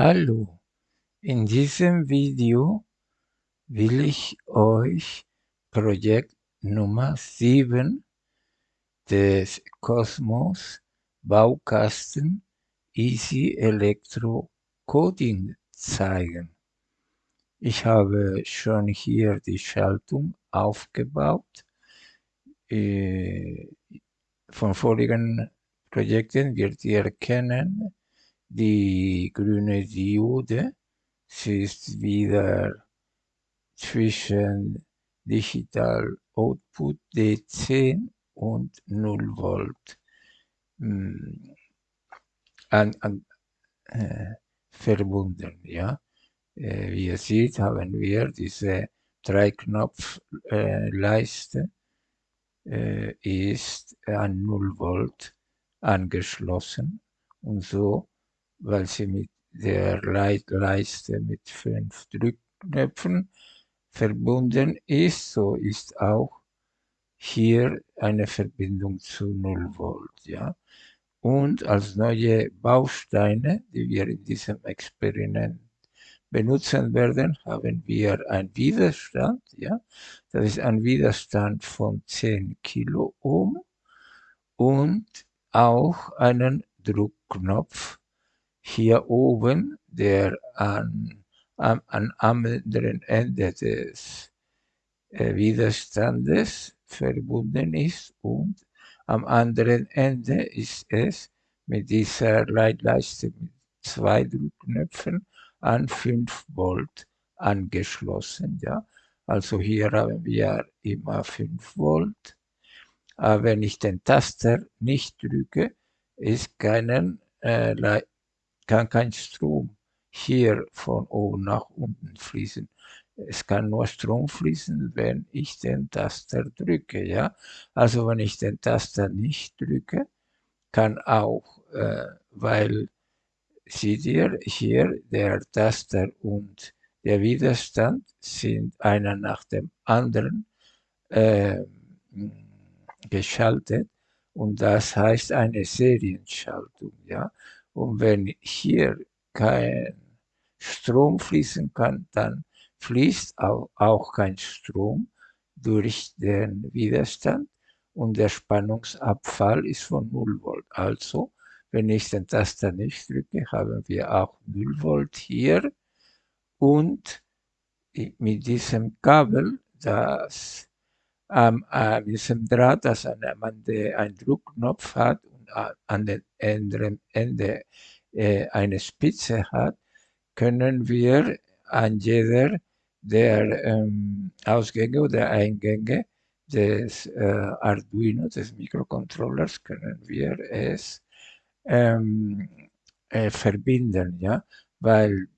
Hallo, in diesem Video will ich euch Projekt Nummer 7 des Cosmos Baukasten Easy Electro Coding zeigen. Ich habe schon hier die Schaltung aufgebaut. Äh, von vorigen Projekten wird ihr erkennen, die grüne Diode. Sie ist wieder zwischen Digital Output D10 und 0 Volt hm, an, an, äh, verbunden. Ja? Äh, wie ihr seht, haben wir diese drei Knopf äh, Leiste äh, ist an 0 Volt angeschlossen und so weil sie mit der Leitleiste mit fünf Drückknöpfen verbunden ist, so ist auch hier eine Verbindung zu 0 Volt. Ja? Und als neue Bausteine, die wir in diesem Experiment benutzen werden, haben wir einen Widerstand. Ja? Das ist ein Widerstand von 10 Kiloohm und auch einen Druckknopf hier oben, der an, am, am anderen Ende des äh, Widerstandes verbunden ist und am anderen Ende ist es mit dieser Leitleiste mit zwei Druckknöpfen an 5 Volt angeschlossen. Ja? Also hier haben wir immer 5 Volt. Aber wenn ich den Taster nicht drücke, ist keinen äh, kann kein Strom hier von oben nach unten fließen. Es kann nur Strom fließen, wenn ich den Taster drücke. Ja? Also wenn ich den Taster nicht drücke, kann auch, äh, weil seht ihr hier, der Taster und der Widerstand sind einer nach dem anderen äh, geschaltet und das heißt eine Serienschaltung. Ja? Und wenn hier kein Strom fließen kann, dann fließt auch kein Strom durch den Widerstand und der Spannungsabfall ist von 0 Volt. Also, wenn ich den Taster nicht drücke, haben wir auch 0 Volt hier und mit diesem Kabel, das ähm, äh, diesem Draht, das der einen Druckknopf hat an den anderen Ende äh, eine Spitze hat, können wir an jeder der ähm, Ausgänge oder Eingänge des äh, Arduino, des Mikrocontrollers, können wir es ähm, äh, verbinden, ja, weil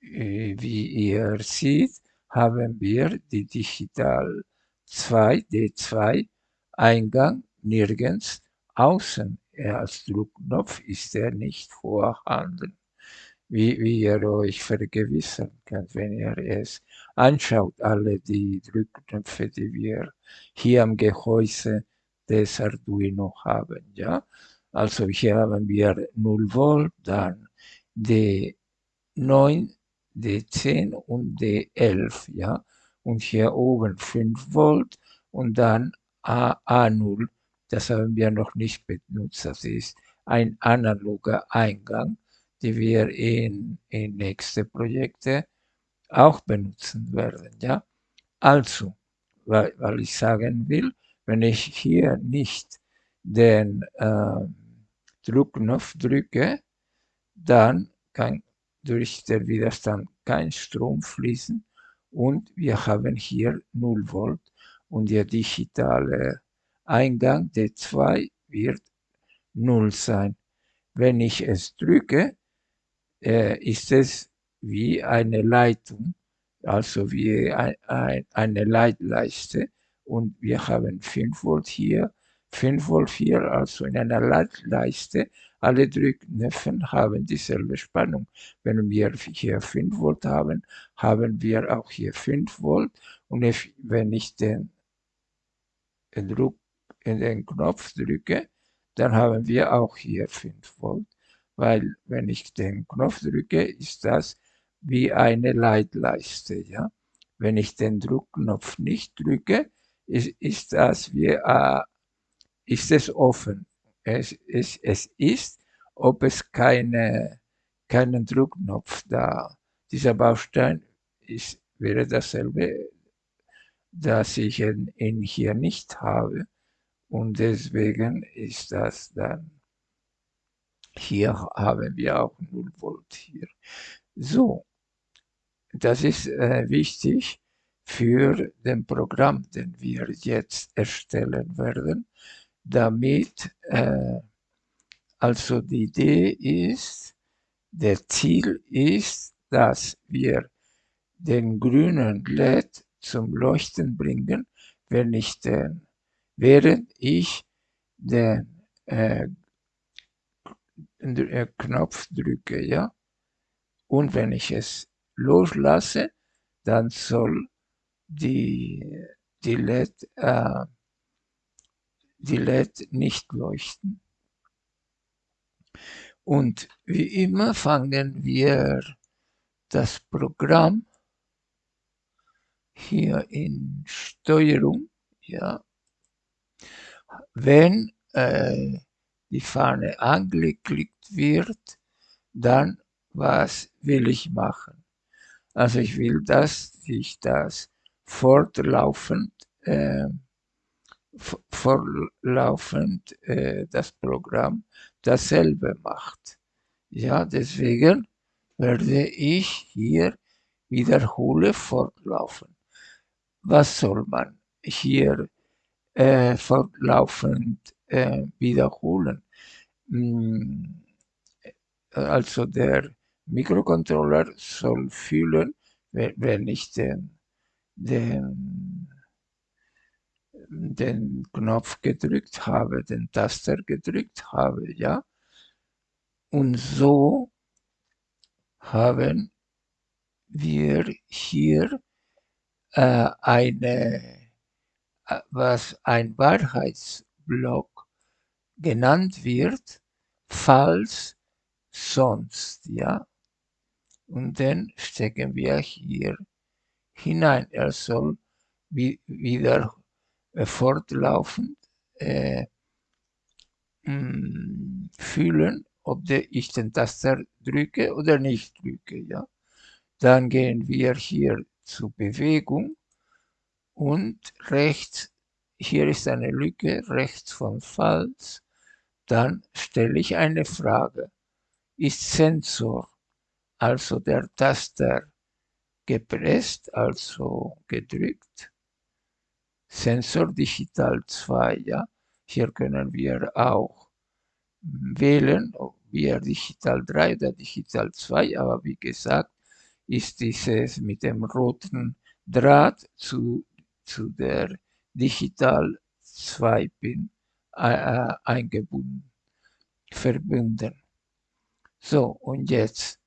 äh, wie ihr seht, haben wir die Digital 2, D2 Eingang nirgends außen als Druckknopf ist er nicht vorhanden, wie, wie ihr euch vergewissern könnt, wenn ihr es anschaut, alle die Drückknöpfe, die wir hier am Gehäuse des Arduino haben. Ja? Also hier haben wir 0 Volt, dann D9, D10 und D11. Ja? Und hier oben 5 Volt und dann A, A0 das haben wir noch nicht benutzt. Das ist ein analoger Eingang, den wir in, in nächste Projekte auch benutzen werden. Ja? Also, weil, weil ich sagen will, wenn ich hier nicht den äh, Druckknopf drücke, dann kann durch den Widerstand kein Strom fließen und wir haben hier 0 Volt und der digitale Eingang D2 wird 0 sein. Wenn ich es drücke, äh, ist es wie eine Leitung, also wie ein, ein, eine Leitleiste. Und wir haben 5 Volt hier, 5 Volt hier, also in einer Leitleiste. Alle Drückknöpfe haben dieselbe Spannung. Wenn wir hier 5 Volt haben, haben wir auch hier 5 Volt. Und wenn ich den Druck in den Knopf drücke, dann haben wir auch hier 5 Volt. weil wenn ich den Knopf drücke, ist das wie eine Leitleiste. Ja? Wenn ich den Druckknopf nicht drücke, ist, ist das wie, äh, ist es offen. Es, es, es ist, ob es keine, keinen Druckknopf da. Dieser Baustein ist, wäre dasselbe, dass ich ihn, ihn hier nicht habe. Und deswegen ist das dann, hier haben wir auch 0 Volt hier. So, das ist äh, wichtig für den Programm, den wir jetzt erstellen werden, damit äh, also die Idee ist, der Ziel ist, dass wir den grünen LED zum Leuchten bringen, wenn ich den, während ich den äh, äh Knopf drücke, ja. Und wenn ich es loslasse, dann soll die, die LED, äh, die LED nicht leuchten. Und wie immer fangen wir das Programm hier in Steuerung, ja, wenn äh, die Fahne angeklickt wird, dann was will ich machen? Also ich will, dass sich das fortlaufend, äh, fortlaufend äh, das Programm dasselbe macht. Ja, deswegen werde ich hier wiederhole fortlaufen. Was soll man hier äh, fortlaufend äh, wiederholen? Hm, also der Mikrocontroller soll fühlen, wenn ich den, den, den Knopf gedrückt habe, den Taster gedrückt habe, ja. Und so haben wir hier äh, eine, äh, was ein Wahrheitsblock genannt wird, falls sonst, ja. Und dann stecken wir hier hinein. Er soll wie, wieder fortlaufend äh, mm, fühlen, ob ich den Taster drücke oder nicht drücke. Ja? Dann gehen wir hier zu Bewegung und rechts, hier ist eine Lücke, rechts von Falls. Dann stelle ich eine Frage. Ist Sensor, also der Taster, gepresst, also gedrückt? Sensor Digital 2, ja. Hier können wir auch wählen, ob wir Digital 3 oder Digital 2, aber wie gesagt, ist dieses mit dem roten Draht zu, zu der Digital 2 Pin äh, äh, eingebunden, verbunden. So, und jetzt,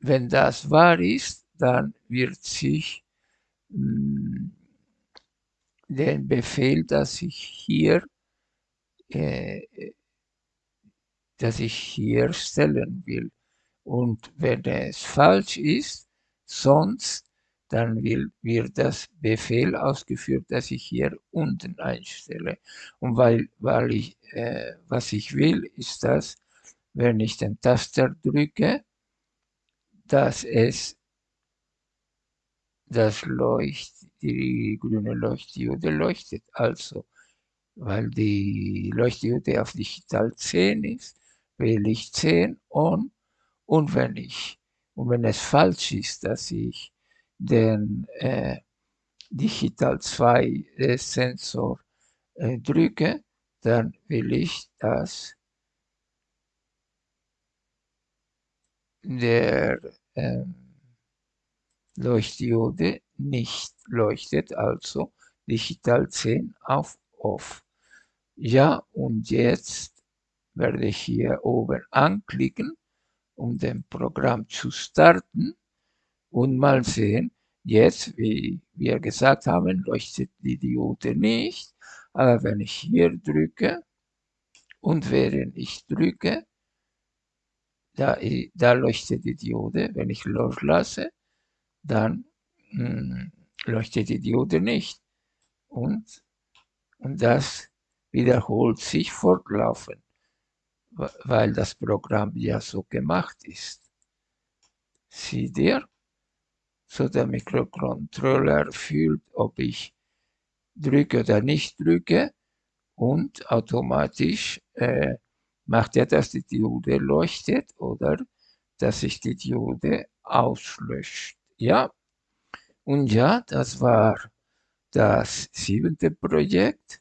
wenn das wahr ist, dann wird sich mh, hm, den Befehl, dass ich hier äh, dass ich hier stellen will. Und wenn es falsch ist, sonst, dann will, wird das Befehl ausgeführt, dass ich hier unten einstelle. Und weil, weil ich, äh, was ich will, ist das, wenn ich den Taster drücke, dass es das Leucht, die grüne Leuchtdiode leuchtet. Also, weil die Leuchtdiode auf Digital 10 ist, wähle ich 10 on und wenn ich und wenn es falsch ist, dass ich den äh, Digital 2 äh, Sensor äh, drücke, dann will ich, dass der ähm, Leuchtdiode nicht leuchtet, also Digital 10 auf Off. Ja, und jetzt werde ich hier oben anklicken, um den Programm zu starten und mal sehen, jetzt, wie wir gesagt haben, leuchtet die Diode nicht, aber wenn ich hier drücke und während ich drücke, da, da leuchtet die Diode. Wenn ich loslasse, dann mh, hm, leuchtet die Diode nicht. Und, und das wiederholt sich fortlaufend, weil das Programm ja so gemacht ist. Seht ihr? So der Mikrocontroller fühlt, ob ich drücke oder nicht drücke und automatisch äh, macht er, dass die Diode leuchtet oder dass sich die Diode auslöscht. Ja, und ja, das war das siebente Projekt.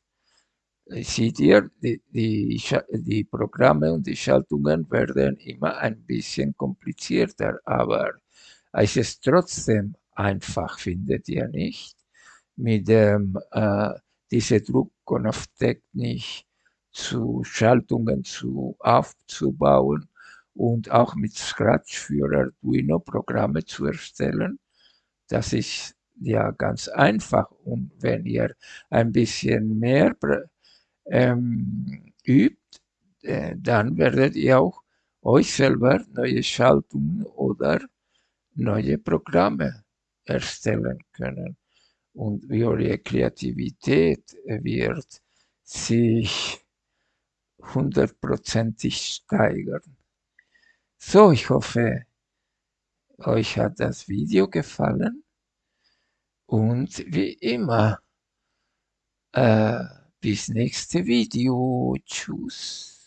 Seht ihr, die, die, die Programme und die Schaltungen werden immer ein bisschen komplizierter, aber es ist trotzdem einfach, findet ihr nicht? Mit dem, äh, diese Druckknopftechnik zu Schaltungen zu aufzubauen und auch mit Scratch für Arduino Programme zu erstellen. Das ist ja ganz einfach und wenn ihr ein bisschen mehr ähm, übt, äh, dann werdet ihr auch euch selber neue Schaltungen oder neue Programme erstellen können. Und eure Kreativität wird sich hundertprozentig steigern. So, ich hoffe, euch hat das Video gefallen und wie immer, äh, bis nächste Video. Tschüss.